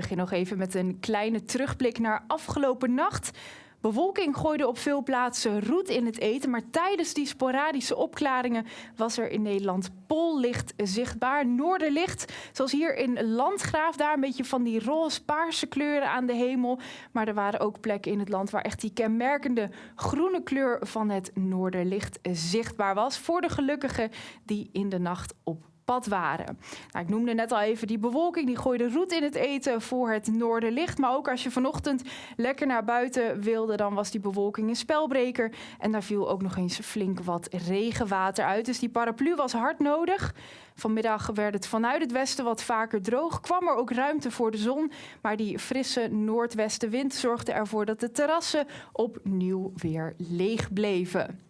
begin nog even met een kleine terugblik naar afgelopen nacht. Bewolking gooide op veel plaatsen roet in het eten, maar tijdens die sporadische opklaringen was er in Nederland pollicht zichtbaar. Noorderlicht, zoals hier in Landgraaf, daar een beetje van die roze-paarse kleuren aan de hemel. Maar er waren ook plekken in het land waar echt die kenmerkende groene kleur van het noorderlicht zichtbaar was. Voor de gelukkigen die in de nacht op pad waren. Nou, ik noemde net al even die bewolking, die gooide roet in het eten voor het noorderlicht. Maar ook als je vanochtend lekker naar buiten wilde, dan was die bewolking een spelbreker. En daar viel ook nog eens flink wat regenwater uit. Dus die paraplu was hard nodig. Vanmiddag werd het vanuit het westen wat vaker droog. Kwam er ook ruimte voor de zon. Maar die frisse noordwestenwind zorgde ervoor dat de terrassen opnieuw weer leeg bleven.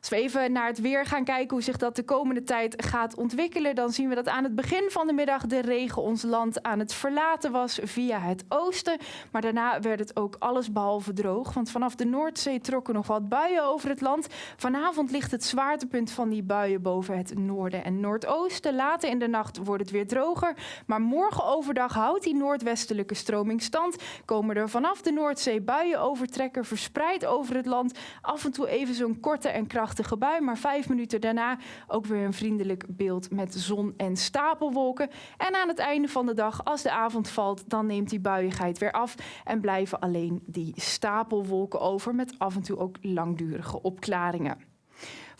Als we even naar het weer gaan kijken hoe zich dat de komende tijd gaat ontwikkelen, dan zien we dat aan het begin van de middag de regen ons land aan het verlaten was via het oosten. Maar daarna werd het ook allesbehalve droog, want vanaf de Noordzee trokken nog wat buien over het land. Vanavond ligt het zwaartepunt van die buien boven het noorden en noordoosten. Later in de nacht wordt het weer droger, maar morgen overdag houdt die noordwestelijke stroming stand. Komen er vanaf de Noordzee buien overtrekken, verspreid over het land. Af en toe even zo'n korte en krachtige krachtige bui, maar vijf minuten daarna ook weer een vriendelijk beeld met zon en stapelwolken. En aan het einde van de dag, als de avond valt, dan neemt die buiigheid weer af en blijven alleen die stapelwolken over met af en toe ook langdurige opklaringen.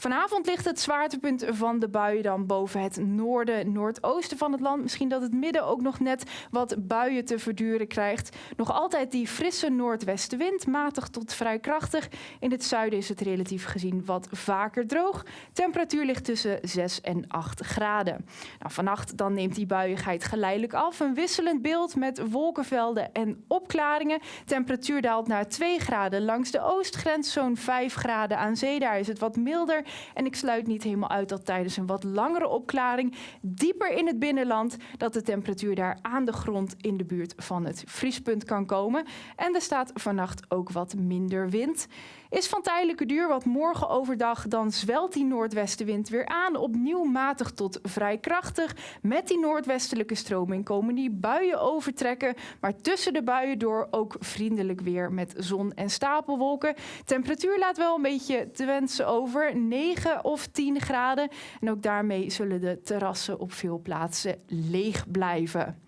Vanavond ligt het zwaartepunt van de buien dan boven het noorden, noordoosten van het land. Misschien dat het midden ook nog net wat buien te verduren krijgt. Nog altijd die frisse noordwestenwind, matig tot vrij krachtig. In het zuiden is het relatief gezien wat vaker droog. Temperatuur ligt tussen 6 en 8 graden. Nou, vannacht dan neemt die buiigheid geleidelijk af. Een wisselend beeld met wolkenvelden en opklaringen. Temperatuur daalt naar 2 graden langs de oostgrens, zo'n 5 graden aan zee. Daar is het wat milder. En ik sluit niet helemaal uit dat tijdens een wat langere opklaring, dieper in het binnenland, dat de temperatuur daar aan de grond in de buurt van het vriespunt kan komen. En er staat vannacht ook wat minder wind. Is van tijdelijke duur, wat morgen overdag dan zwelt die noordwestenwind weer aan. Opnieuw matig tot vrij krachtig. Met die noordwestelijke stroming komen die buien overtrekken. Maar tussen de buien door ook vriendelijk weer met zon en stapelwolken. Temperatuur laat wel een beetje te wensen over. 9 of 10 graden. En ook daarmee zullen de terrassen op veel plaatsen leeg blijven.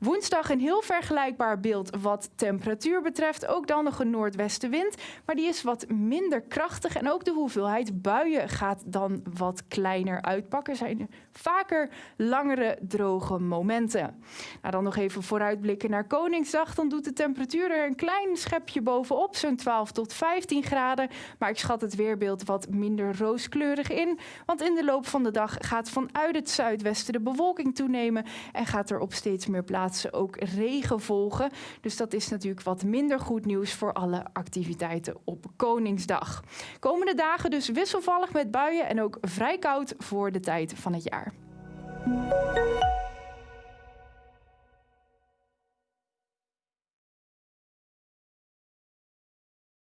Woensdag een heel vergelijkbaar beeld wat temperatuur betreft. Ook dan nog een noordwestenwind, maar die is wat minder krachtig. En ook de hoeveelheid buien gaat dan wat kleiner uitpakken. Zijn er vaker langere droge momenten. Nou, dan nog even vooruitblikken naar Koningsdag. Dan doet de temperatuur er een klein schepje bovenop, zo'n 12 tot 15 graden. Maar ik schat het weerbeeld wat minder rooskleurig in. Want in de loop van de dag gaat vanuit het zuidwesten de bewolking toenemen en gaat er op steeds meer plaatsen ook regen volgen. Dus dat is natuurlijk wat minder goed nieuws voor alle activiteiten op Koningsdag. Komende dagen dus wisselvallig met buien en ook vrij koud voor de tijd van het jaar.